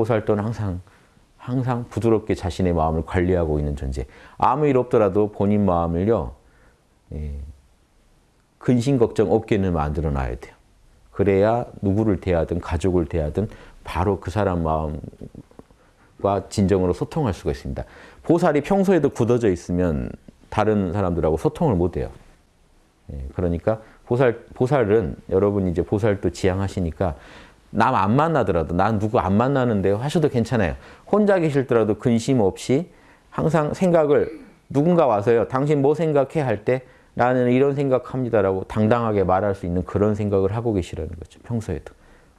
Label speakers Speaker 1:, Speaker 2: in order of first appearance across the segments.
Speaker 1: 보살도는 항상 항상 부드럽게 자신의 마음을 관리하고 있는 존재. 아무 일 없더라도 본인 마음을요. 예, 근심 걱정 없게는 만들어 놔야 돼요. 그래야 누구를 대하든 가족을 대하든 바로 그 사람 마음과 진정으로 소통할 수가 있습니다. 보살이 평소에도 굳어져 있으면 다른 사람들하고 소통을 못 해요. 예, 그러니까 보살, 보살은 여러분 이제 보살도 지향하시니까 남 안 만나더라도 난 누구 안 만나는데 하셔도 괜찮아요. 혼자 계실 때라도 근심 없이 항상 생각을 누군가 와서요. 당신 뭐 생각해 할 때 나는 이런 생각합니다라고 당당하게 말할 수 있는 그런 생각을 하고 계시라는 거죠. 평소에도.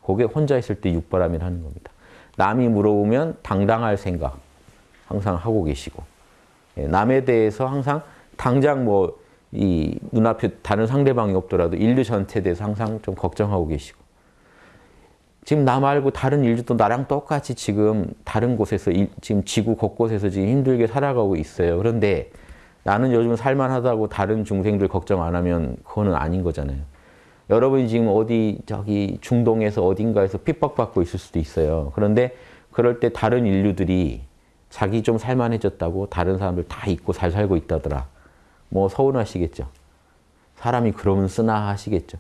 Speaker 1: 그게 혼자 있을 때 육바람이라 하는 겁니다. 남이 물어보면 당당할 생각 항상 하고 계시고 예, 남에 대해서 항상 당장 뭐 이 눈앞에 다른 상대방이 없더라도 인류 전체에 대해서 항상 좀 걱정하고 계시고 지금 나 말고 다른 인류도 나랑 똑같이 지금 다른 곳에서 지금 지구 곳곳에서 지금 힘들게 살아가고 있어요. 그런데 나는 요즘 살만하다고 다른 중생들 걱정 안 하면 그거는 아닌 거잖아요. 여러분이 지금 어디 저기 중동에서 어딘가에서 핍박받고 있을 수도 있어요. 그런데 그럴 때 다른 인류들이 자기 좀 살만해졌다고 다른 사람들 다 잊고 잘 살고 있다더라. 뭐 서운하시겠죠. 사람이 그러면 쓰나 하시겠죠.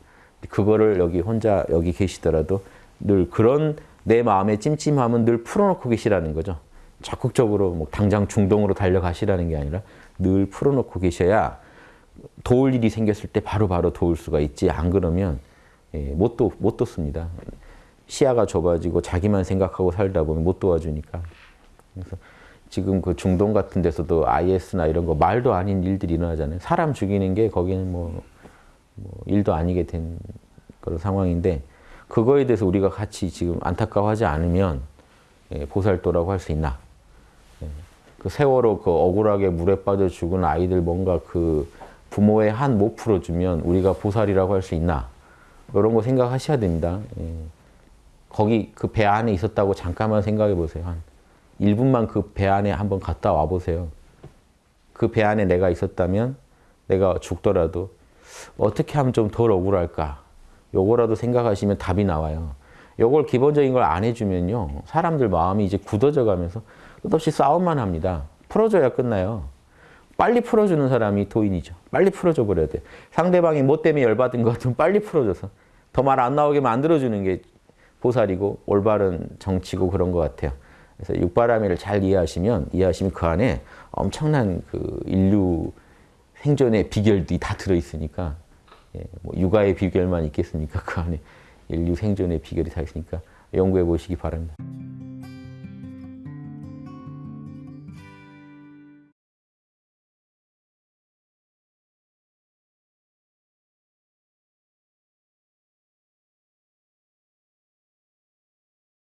Speaker 1: 그거를 여기 혼자 여기 계시더라도 늘 그런 내 마음의 찜찜함은 늘 풀어놓고 계시라는 거죠. 적극적으로 뭐 당장 중동으로 달려가시라는 게 아니라 늘 풀어놓고 계셔야 도울 일이 생겼을 때 바로바로 바로 도울 수가 있지 안 그러면 예, 못, 도, 못 돕습니다. 시야가 좁아지고 자기만 생각하고 살다 보면 못 도와주니까. 그래서 지금 그 중동 같은 데서도 IS나 이런 거 말도 아닌 일들이 일어나잖아요. 사람 죽이는 게 거기는 뭐, 뭐 일도 아니게 된 그런 상황인데 그거에 대해서 우리가 같이 지금 안타까워하지 않으면 예, 보살도라고 할 수 있나. 예, 그 세월호 그 억울하게 물에 빠져 죽은 아이들 뭔가 그 부모의 한 못 풀어주면 우리가 보살이라고 할 수 있나. 이런 거 생각하셔야 됩니다. 예. 거기 그 배 안에 있었다고 잠깐만 생각해 보세요. 한 1분만 그 배 안에 한번 갔다 와 보세요. 그 배 안에 내가 있었다면 내가 죽더라도 어떻게 하면 좀 덜 억울할까? 요거라도 생각하시면 답이 나와요. 요걸 기본적인 걸 안 해주면요. 사람들 마음이 이제 굳어져 가면서 끝없이 싸움만 합니다. 풀어줘야 끝나요. 빨리 풀어주는 사람이 도인이죠. 빨리 풀어줘 버려야 돼. 상대방이 뭐 때문에 열받은 것 같으면 빨리 풀어줘서 더 말 안 나오게 만들어주는 게 보살이고 올바른 정치고 그런 것 같아요. 그래서 육바라밀을 잘 이해하시면 이해하시면 그 안에 엄청난 그 인류 생존의 비결들이 다 들어 있으니까 예, 뭐 육아의 비결만 있겠습니까? 그 안에 인류 생존의 비결이 다 있으니까 연구해 보시기 바랍니다.